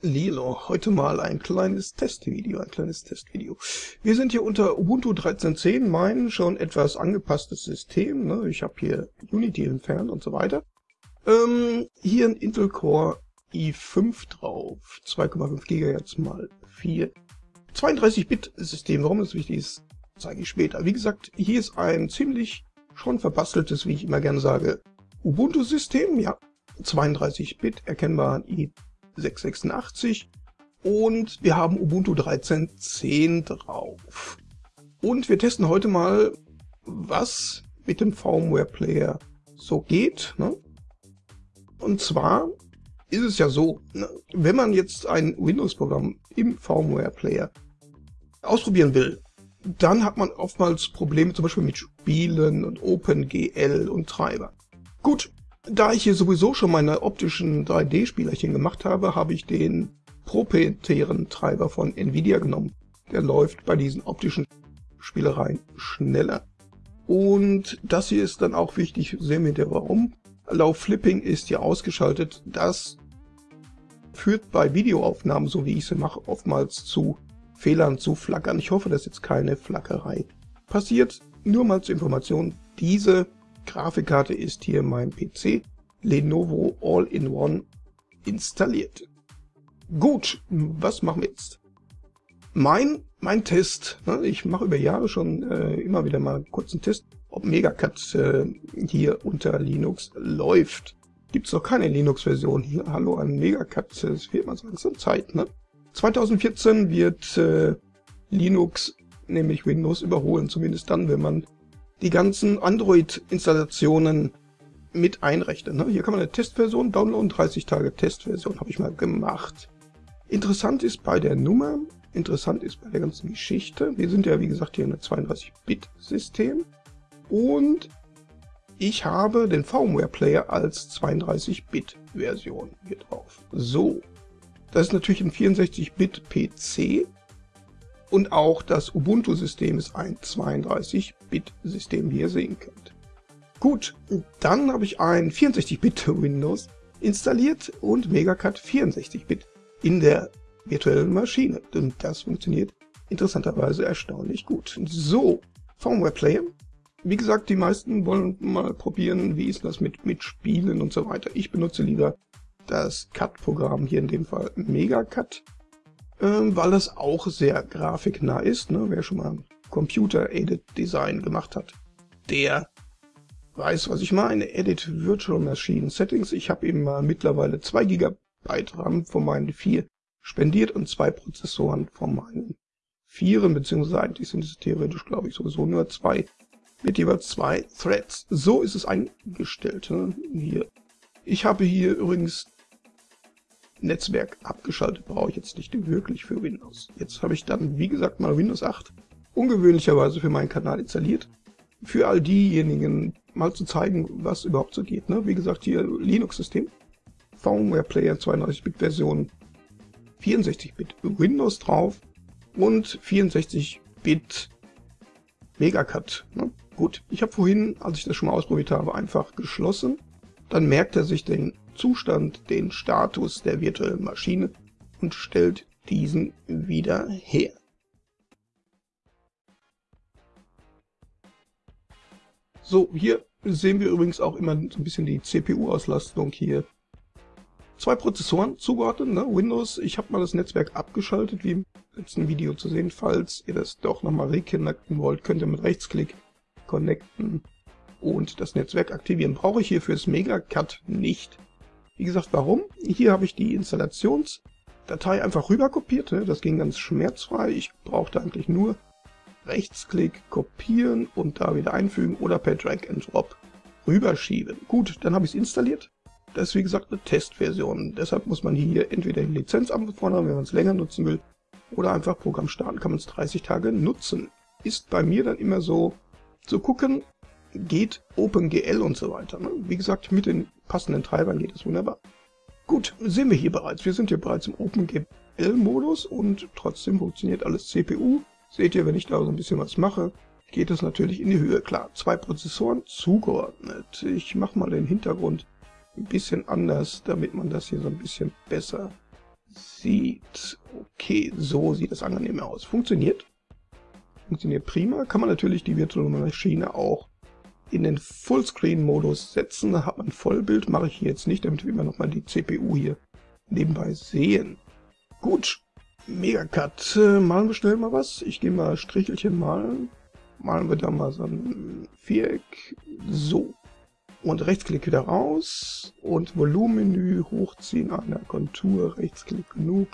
Lilo, heute mal ein kleines Testvideo, ein kleines Testvideo. Wir sind hier unter Ubuntu 13.10, mein schon etwas angepasstes System. Ne? Ich habe hier Unity entfernt und so weiter. Ähm, hier ein Intel Core i5 drauf, 2,5 GHz mal 4. 32-Bit-System, warum das wichtig ist, zeige ich später. Wie gesagt, hier ist ein ziemlich schon verbasteltes, wie ich immer gerne sage, Ubuntu-System, ja, 32-Bit, erkennbar i 686 und wir haben Ubuntu 13.10 drauf. Und wir testen heute mal, was mit dem Firmware Player so geht. Ne? Und zwar ist es ja so, ne, wenn man jetzt ein Windows-Programm im Firmware Player ausprobieren will, dann hat man oftmals Probleme zum Beispiel mit Spielen und OpenGL und Treiber. Gut, da ich hier sowieso schon meine optischen 3D-Spielerchen gemacht habe, habe ich den proprietären Treiber von Nvidia genommen. Der läuft bei diesen optischen Spielereien schneller. Und das hier ist dann auch wichtig, sehen wir der warum. Allow Flipping ist hier ausgeschaltet. Das führt bei Videoaufnahmen, so wie ich sie mache, oftmals zu Fehlern, zu Flackern. Ich hoffe, dass jetzt keine Flackerei passiert. Nur mal zur Information, diese Grafikkarte ist hier mein PC Lenovo All-in-One installiert. Gut, was machen wir jetzt? Mein, mein Test, ne, ich mache über Jahre schon äh, immer wieder mal einen kurzen Test, ob Megacut äh, hier unter Linux läuft. Gibt es noch keine Linux-Version hier. Hallo an Megacut, es wird mal so langsam Zeit. Ne? 2014 wird äh, Linux, nämlich Windows, überholen, zumindest dann, wenn man die ganzen Android-Installationen mit einrechnen. Ne? Hier kann man eine Testversion downloaden, 30 Tage Testversion habe ich mal gemacht. Interessant ist bei der Nummer, interessant ist bei der ganzen Geschichte, wir sind ja wie gesagt hier in einem 32-Bit-System und ich habe den VMware-Player als 32-Bit-Version hier drauf. So, das ist natürlich ein 64-Bit-PC und auch das Ubuntu-System ist ein 32-Bit-System, wie ihr sehen könnt. Gut, dann habe ich ein 64-Bit Windows installiert und Megacut 64-Bit in der virtuellen Maschine. Und das funktioniert interessanterweise erstaunlich gut. So, Firmware Player. Wie gesagt, die meisten wollen mal probieren, wie ist das mit, mit Spielen und so weiter. Ich benutze lieber das Cut-Programm, hier in dem Fall Megacut ähm, weil das auch sehr grafiknah ist. Ne? Wer schon mal Computer-Aided Design gemacht hat, der weiß, was ich meine. Edit Virtual Machine Settings. Ich habe eben mal mittlerweile 2 GB RAM von meinen 4 spendiert und zwei Prozessoren von meinen 4, beziehungsweise eigentlich sind es theoretisch, glaube ich, sowieso nur zwei mit jeweils zwei Threads. So ist es eingestellt. Ne? Hier. Ich habe hier übrigens Netzwerk abgeschaltet brauche ich jetzt nicht wirklich für Windows. Jetzt habe ich dann, wie gesagt, mal Windows 8 ungewöhnlicherweise für meinen Kanal installiert. Für all diejenigen mal zu zeigen, was überhaupt so geht. Ne? Wie gesagt, hier Linux-System, VMware Player 32-Bit-Version, 64-Bit Windows drauf und 64-Bit Megacut. Ne? Gut, ich habe vorhin, als ich das schon mal ausprobiert habe, einfach geschlossen. Dann merkt er sich den Zustand den Status der virtuellen Maschine und stellt diesen wieder her. So, hier sehen wir übrigens auch immer ein bisschen die CPU-Auslastung hier. Zwei Prozessoren zugeordnet, ne? Windows, ich habe mal das Netzwerk abgeschaltet, wie im letzten Video zu sehen. Falls ihr das doch nochmal reconnecten wollt, könnt ihr mit Rechtsklick connecten und das Netzwerk aktivieren. Brauche ich hier fürs Megacut nicht. Wie gesagt, warum? Hier habe ich die Installationsdatei einfach rüber kopiert. Ne? Das ging ganz schmerzfrei. Ich brauchte eigentlich nur Rechtsklick, kopieren und da wieder einfügen oder per Drag and Drop rüberschieben. Gut, dann habe ich es installiert. Das ist wie gesagt eine Testversion. Deshalb muss man hier entweder die Lizenz anfordern, wenn man es länger nutzen will, oder einfach Programm starten, kann man es 30 Tage nutzen. Ist bei mir dann immer so zu gucken, geht OpenGL und so weiter. Ne? Wie gesagt, mit den passenden Treibern geht es wunderbar. Gut, sehen wir hier bereits. Wir sind hier bereits im OpenGL-Modus und trotzdem funktioniert alles CPU. Seht ihr, wenn ich da so ein bisschen was mache, geht es natürlich in die Höhe. Klar, zwei Prozessoren zugeordnet. Ich mache mal den Hintergrund ein bisschen anders, damit man das hier so ein bisschen besser sieht okay, so sieht es angenehm aus. Funktioniert. Funktioniert prima. Kann man natürlich die virtuelle Maschine auch in den Fullscreen-Modus setzen. Da hat man Vollbild. Mache ich hier jetzt nicht, damit wir nochmal die CPU hier nebenbei sehen. Gut. Megacut. Äh, malen wir schnell mal was. Ich gehe mal Strichelchen malen. Malen wir da mal so ein Viereck. So. Und Rechtsklick wieder raus. Und Volumenmenü hochziehen an der Kontur. Rechtsklick genug.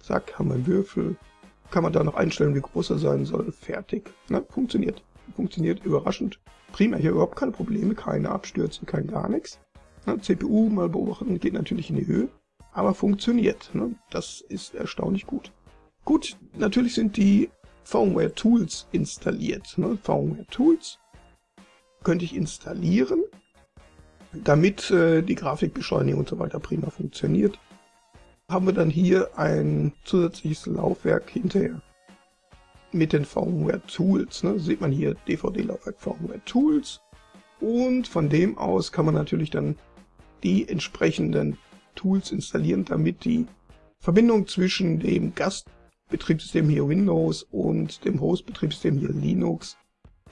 Zack, haben wir einen Würfel. Kann man da noch einstellen, wie groß er sein soll. Fertig. Na, funktioniert. Funktioniert überraschend. Prima, hier überhaupt keine Probleme, keine Abstürze, kein gar nichts. Na, CPU mal beobachten, geht natürlich in die Höhe, aber funktioniert. Ne? Das ist erstaunlich gut. Gut, natürlich sind die Firmware Tools installiert. Ne? Firmware Tools könnte ich installieren, damit äh, die Grafikbeschleunigung und so weiter prima funktioniert. Haben wir dann hier ein zusätzliches Laufwerk hinterher mit den Firmware Tools. Ne? Sieht man hier DVD-Laufwerk Firmware Tools. Und von dem aus kann man natürlich dann die entsprechenden Tools installieren, damit die Verbindung zwischen dem Gastbetriebssystem hier Windows und dem Host-Betriebssystem hier Linux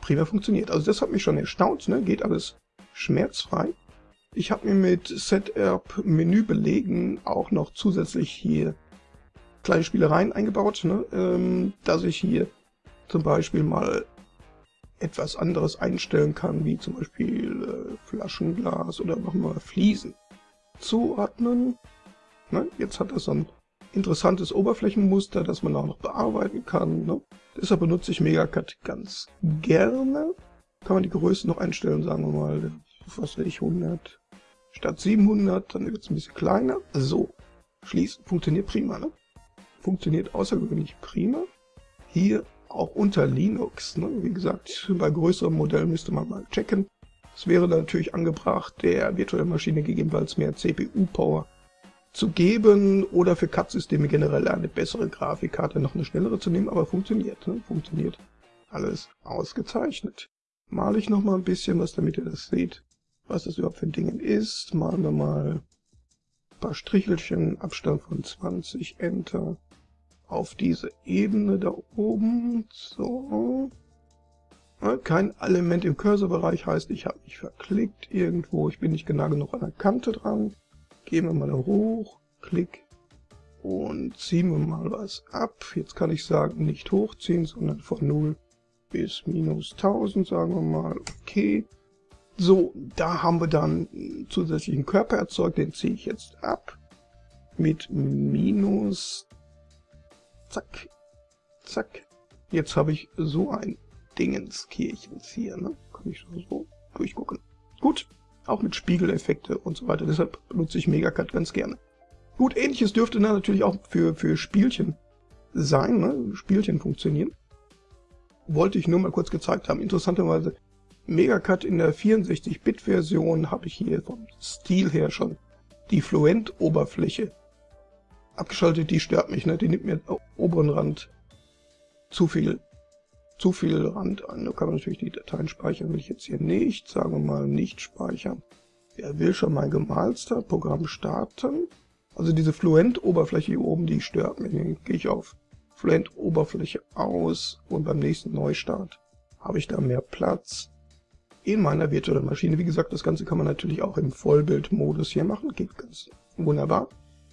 prima funktioniert. Also das hat mich schon erstaunt, ne? geht alles schmerzfrei. Ich habe mir mit Setup Menü belegen auch noch zusätzlich hier kleine Spielereien eingebaut, ne? ähm, dass ich hier zum Beispiel mal etwas anderes einstellen kann, wie zum Beispiel äh, Flaschenglas oder nochmal Fliesen zuordnen. Ne? Jetzt hat das ein interessantes Oberflächenmuster, das man auch noch bearbeiten kann. Ne? Deshalb benutze ich Megacut ganz gerne. Kann man die Größe noch einstellen, sagen wir mal, was will ich, 100 statt 700, dann wird es ein bisschen kleiner. So, schließen, funktioniert prima, ne? Funktioniert außergewöhnlich prima. Hier auch unter Linux. Ne? Wie gesagt, bei größeren Modellen müsste man mal checken. Es wäre natürlich angebracht, der virtuellen Maschine gegebenenfalls mehr CPU-Power zu geben oder für CAD-Systeme generell eine bessere Grafikkarte, noch eine schnellere zu nehmen, aber funktioniert. Ne? Funktioniert alles ausgezeichnet. Male ich noch mal ein bisschen was, damit ihr das seht, was das überhaupt für ein Ding ist. Malen wir mal paar Strichelchen, Abstand von 20, Enter auf diese Ebene da oben. So. Kein Element im Cursorbereich heißt, ich habe mich verklickt irgendwo. Ich bin nicht genau genug an der Kante dran. Gehen wir mal da hoch. Klick. Und ziehen wir mal was ab. Jetzt kann ich sagen, nicht hochziehen, sondern von 0 bis minus 1000, sagen wir mal. Okay. So, da haben wir dann zusätzlichen Körper erzeugt. Den ziehe ich jetzt ab. Mit minus Zack. Zack. Jetzt habe ich so ein Dingenskirchens hier. Ne? Kann ich so durchgucken. Gut. Auch mit Spiegeleffekte und so weiter. Deshalb benutze ich Megacut ganz gerne. Gut, ähnliches dürfte natürlich auch für, für Spielchen sein. Ne? Spielchen funktionieren. Wollte ich nur mal kurz gezeigt haben. Interessanterweise Megacut in der 64-Bit-Version habe ich hier vom Stil her schon die Fluent-Oberfläche abgeschaltet, die stört mich, ne? Die nimmt mir am oberen Rand zu viel, zu viel Rand an. Da kann man natürlich die Dateien speichern, will ich jetzt hier nicht. Sagen wir mal nicht speichern. Wer will schon mein Gemalster? Programm starten. Also diese Fluent-Oberfläche hier oben, die stört mich. Dann gehe ich auf Fluent-Oberfläche aus und beim nächsten Neustart habe ich da mehr Platz in meiner virtuellen Maschine. Wie gesagt, das Ganze kann man natürlich auch im Vollbildmodus hier machen. Geht ganz wunderbar.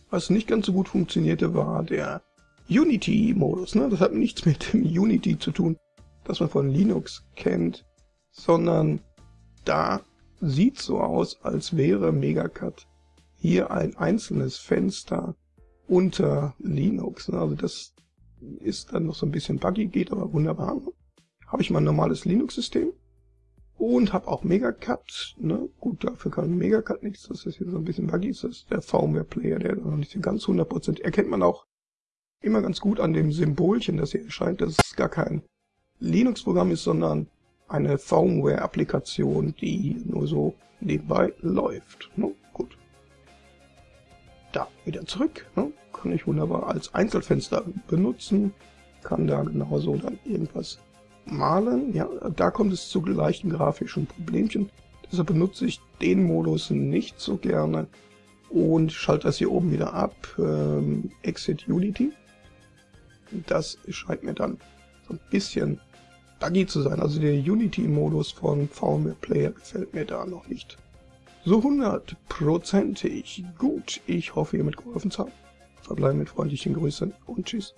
Was nicht ganz so gut funktionierte, war der Unity-Modus. Ne? Das hat nichts mit dem Unity zu tun, das man von Linux kennt, sondern da sieht so aus, als wäre Megacut hier ein einzelnes Fenster unter Linux. Ne? Also das ist dann noch so ein bisschen buggy, geht aber wunderbar. Ne? Habe ich mal ein normales Linux-System und habe auch Megacut, ne? Gut, dafür kann Megacut nichts, das ist hier so ein bisschen buggy, das ist der VMware-Player, der noch nicht ganz 100% erkennt man auch immer ganz gut an dem Symbolchen, das hier erscheint, dass es gar kein Linux-Programm ist, sondern eine VMware-Applikation, die nur so nebenbei läuft. Ne? Gut. Da, wieder zurück. Ne? Kann ich wunderbar als Einzelfenster benutzen. Kann da genauso dann irgendwas malen. Ja, da kommt es zu leichten grafischen Problemchen. Deshalb benutze ich den Modus nicht so gerne. und schalte das hier oben wieder ab. Ähm, Exit Unity. Das scheint mir dann so ein bisschen buggy zu sein. Also der Unity-Modus von VMware Player gefällt mir da noch nicht. So hundertprozentig gut. Ich hoffe, ihr mitgeholfen habt. Verbleiben mit freundlichen Grüßen und tschüss.